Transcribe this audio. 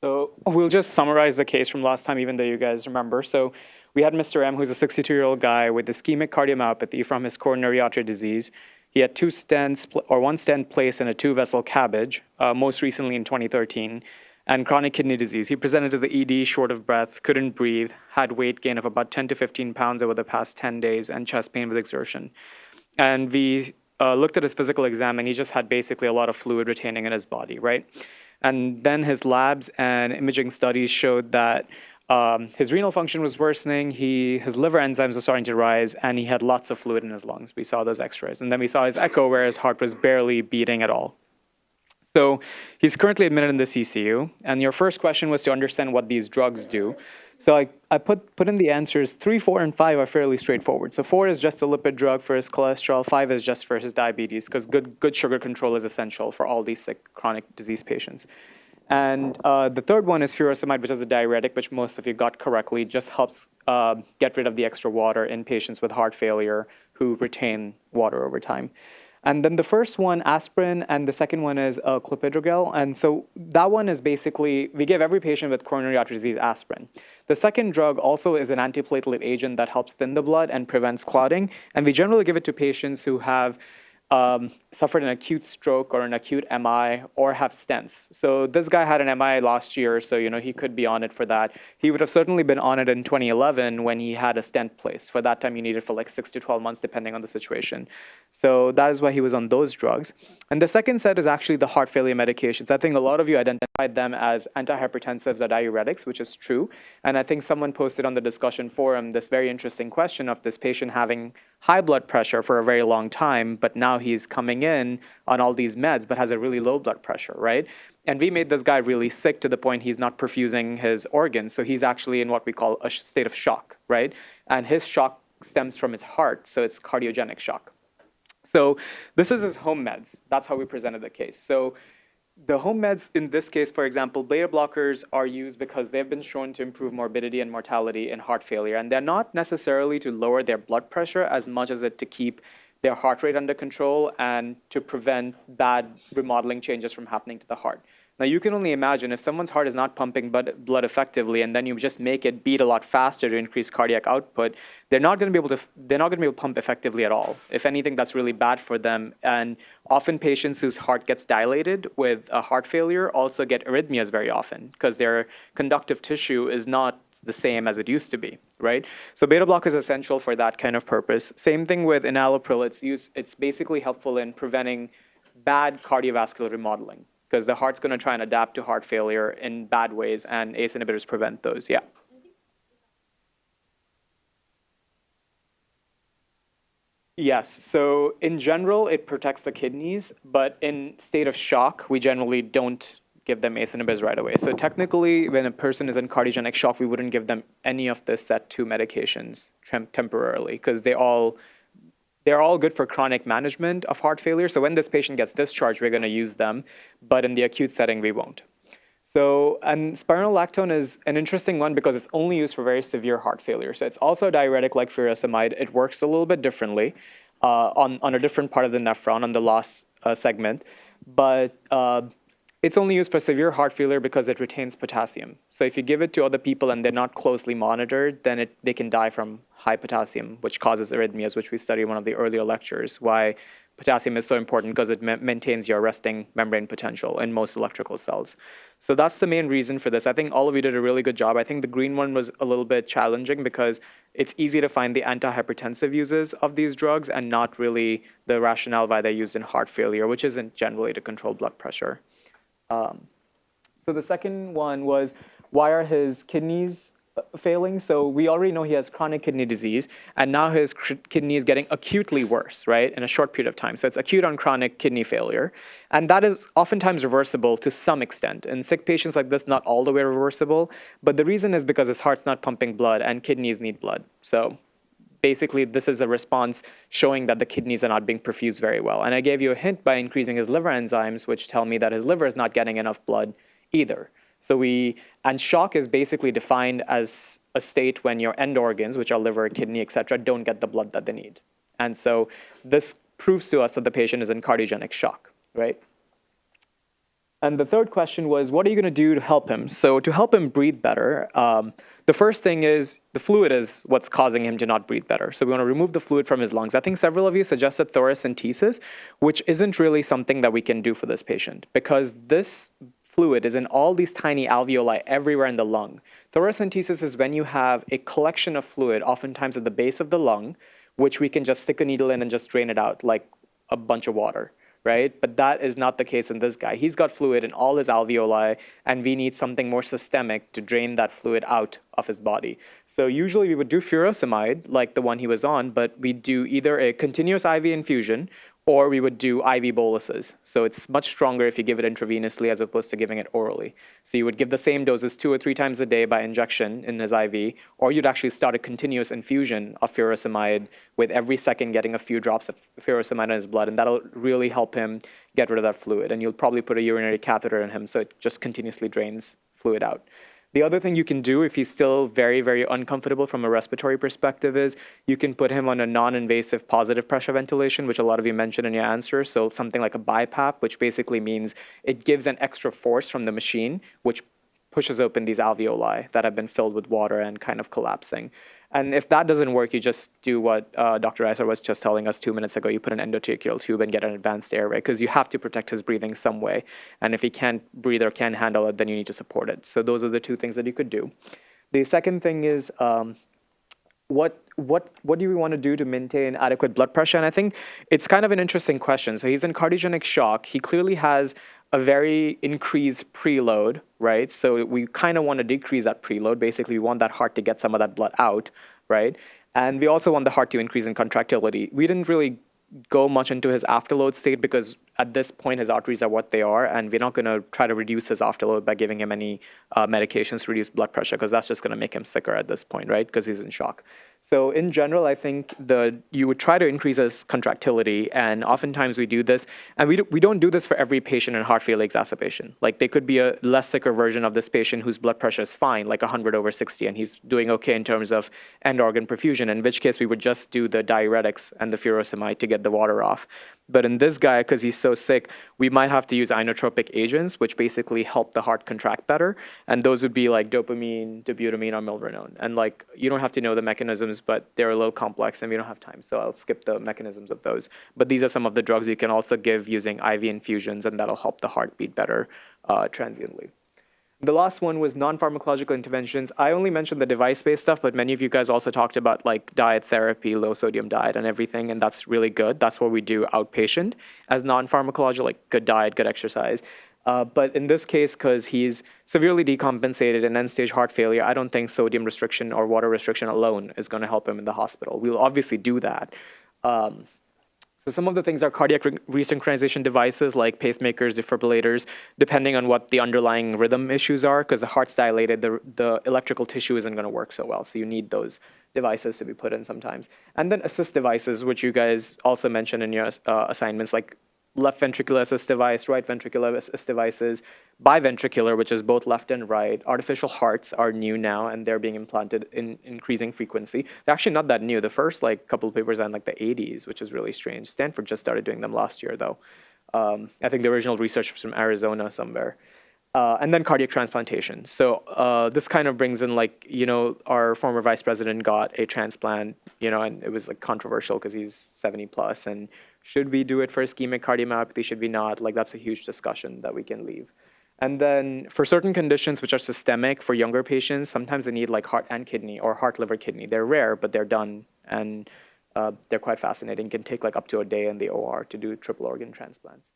So we'll just summarize the case from last time, even though you guys remember. So we had Mr. M, who's a 62-year-old guy with ischemic cardiomyopathy from his coronary artery disease. He had two stents, or one stent placed in a two-vessel CABG, uh, most recently in 2013, and chronic kidney disease. He presented to the ED short of breath, couldn't breathe, had weight gain of about 10 to 15 pounds over the past 10 days, and chest pain with exertion. And we uh, looked at his physical exam, and he just had basically a lot of fluid retaining in his body, right? And then his labs and imaging studies showed that um, his renal function was worsening. He, his liver enzymes were starting to rise, and he had lots of fluid in his lungs. We saw those X-rays, and then we saw his echo where his heart was barely beating at all. So he's currently admitted in the CCU, and your first question was to understand what these drugs do. So I, I put, put in the answers. Three, four, and five are fairly straightforward. So four is just a lipid drug for his cholesterol. Five is just for his diabetes, because good, good sugar control is essential for all these sick chronic disease patients. And uh, the third one is furosemide, which is a diuretic, which most of you got correctly, just helps uh, get rid of the extra water in patients with heart failure who retain water over time. And then the first one, aspirin, and the second one is uh, clopidogrel. And so that one is basically, we give every patient with coronary artery disease aspirin. The second drug also is an antiplatelet agent that helps thin the blood and prevents clotting. And we generally give it to patients who have um, suffered an acute stroke or an acute MI or have stents. So this guy had an MI last year, so you know he could be on it for that. He would have certainly been on it in 2011 when he had a stent placed. For that time, you needed for like six to 12 months, depending on the situation. So that is why he was on those drugs. And the second set is actually the heart failure medications. I think a lot of you identified them as antihypertensives or diuretics, which is true. And I think someone posted on the discussion forum this very interesting question of this patient having high blood pressure for a very long time, but now he's coming in on all these meds, but has a really low blood pressure, right? And we made this guy really sick to the point he's not perfusing his organs. So he's actually in what we call a state of shock, right? And his shock stems from his heart, so it's cardiogenic shock. So this is his home meds. That's how we presented the case. So the home meds in this case, for example, beta blockers are used because they've been shown to improve morbidity and mortality in heart failure. And they're not necessarily to lower their blood pressure as much as it to keep their heart rate under control and to prevent bad remodeling changes from happening to the heart. Now you can only imagine if someone's heart is not pumping blood effectively and then you just make it beat a lot faster to increase cardiac output, they're not going to be able to they're not going to be able to pump effectively at all. If anything, that's really bad for them. And often patients whose heart gets dilated with a heart failure also get arrhythmias very often because their conductive tissue is not the same as it used to be, right? So beta block is essential for that kind of purpose. Same thing with enalapril. It's used. It's basically helpful in preventing bad cardiovascular remodeling because the heart's going to try and adapt to heart failure in bad ways, and ACE inhibitors prevent those. Yeah. Yes, so in general, it protects the kidneys, but in state of shock, we generally don't give them ACE inhibitors right away. So technically, when a person is in cardiogenic shock, we wouldn't give them any of the set two medications temporarily because they all they're all good for chronic management of heart failure. So when this patient gets discharged, we're going to use them, but in the acute setting, we won't. So, and spironolactone is an interesting one because it's only used for very severe heart failure. So it's also a diuretic like furosemide. It works a little bit differently uh, on, on a different part of the nephron, on the loss uh, segment. But uh, it's only used for severe heart failure because it retains potassium. So if you give it to other people and they're not closely monitored, then it, they can die from high potassium, which causes arrhythmias, which we studied in one of the earlier lectures, why potassium is so important because it ma maintains your resting membrane potential in most electrical cells. So that's the main reason for this. I think all of you did a really good job. I think the green one was a little bit challenging because it's easy to find the antihypertensive uses of these drugs and not really the rationale why they're used in heart failure, which isn't generally to control blood pressure. Um, so the second one was, why are his kidneys uh, failing? So we already know he has chronic kidney disease, and now his kidney is getting acutely worse, right, in a short period of time. So it's acute on chronic kidney failure. And that is oftentimes reversible to some extent. In sick patients like this, not all the way reversible, but the reason is because his heart's not pumping blood and kidneys need blood. So basically this is a response showing that the kidneys are not being perfused very well. And I gave you a hint by increasing his liver enzymes, which tell me that his liver is not getting enough blood either. So we, and shock is basically defined as a state when your end organs, which are liver, kidney, et cetera, don't get the blood that they need. And so this proves to us that the patient is in cardiogenic shock, right? And the third question was, what are you going to do to help him? So to help him breathe better, um, the first thing is the fluid is what's causing him to not breathe better. So we want to remove the fluid from his lungs. I think several of you suggested thoracentesis, which isn't really something that we can do for this patient because this fluid is in all these tiny alveoli everywhere in the lung. Thoracentesis is when you have a collection of fluid, oftentimes at the base of the lung, which we can just stick a needle in and just drain it out like a bunch of water right? But that is not the case in this guy. He's got fluid in all his alveoli, and we need something more systemic to drain that fluid out of his body. So usually we would do furosemide, like the one he was on, but we do either a continuous IV infusion or we would do IV boluses. So it's much stronger if you give it intravenously as opposed to giving it orally. So you would give the same doses two or three times a day by injection in his IV, or you'd actually start a continuous infusion of furosemide with every second getting a few drops of furosemide in his blood, and that'll really help him get rid of that fluid. And you'll probably put a urinary catheter in him so it just continuously drains fluid out. The other thing you can do if he's still very, very uncomfortable from a respiratory perspective is you can put him on a non-invasive positive pressure ventilation, which a lot of you mentioned in your answer. So something like a BiPAP, which basically means it gives an extra force from the machine, which pushes open these alveoli that have been filled with water and kind of collapsing. And if that doesn't work, you just do what uh, Dr. Iser was just telling us two minutes ago. You put an endotracheal tube and get an advanced airway because you have to protect his breathing some way. And if he can't breathe or can't handle it, then you need to support it. So those are the two things that you could do. The second thing is um, what what what do we want to do to maintain adequate blood pressure? And I think it's kind of an interesting question. So he's in cardiogenic shock. He clearly has a very increased preload, right? So we kind of want to decrease that preload. Basically, we want that heart to get some of that blood out, right? And we also want the heart to increase in contractility. We didn't really go much into his afterload state because at this point his arteries are what they are and we're not going to try to reduce his afterload by giving him any uh, medications to reduce blood pressure because that's just going to make him sicker at this point right because he's in shock so in general i think the you would try to increase his contractility and oftentimes we do this and we, do, we don't do this for every patient in heart failure exacerbation like there could be a less sicker version of this patient whose blood pressure is fine like 100 over 60 and he's doing okay in terms of end organ perfusion in which case we would just do the diuretics and the furosemide to get the water off but in this guy, because he's so sick, we might have to use inotropic agents, which basically help the heart contract better. And those would be like dopamine, dobutamine, or milrinone. And like, you don't have to know the mechanisms, but they're a little complex and we don't have time. So I'll skip the mechanisms of those. But these are some of the drugs you can also give using IV infusions, and that'll help the heart beat better uh, transiently. The last one was non-pharmacological interventions. I only mentioned the device-based stuff, but many of you guys also talked about like diet therapy, low sodium diet and everything, and that's really good. That's what we do outpatient as non-pharmacological, like good diet, good exercise. Uh, but in this case, because he's severely decompensated and end-stage heart failure, I don't think sodium restriction or water restriction alone is going to help him in the hospital. We'll obviously do that. Um, so some of the things are cardiac re resynchronization devices like pacemakers, defibrillators, depending on what the underlying rhythm issues are, because the heart's dilated, the, the electrical tissue isn't going to work so well. So you need those devices to be put in sometimes. And then assist devices, which you guys also mentioned in your uh, assignments, like left ventricular assist device, right ventricular assist devices, biventricular, which is both left and right. Artificial hearts are new now, and they're being implanted in increasing frequency. They're actually not that new. The first like couple of papers are in like the 80s, which is really strange. Stanford just started doing them last year, though. Um, I think the original research was from Arizona somewhere. Uh, and then cardiac transplantation. So uh, this kind of brings in like, you know, our former vice president got a transplant, you know, and it was like controversial because he's 70 plus and should we do it for ischemic cardiomyopathy? Should we not? Like that's a huge discussion that we can leave. And then for certain conditions which are systemic for younger patients, sometimes they need like heart and kidney or heart, liver, kidney. They're rare, but they're done and uh, they're quite fascinating. Can take like up to a day in the OR to do triple organ transplants.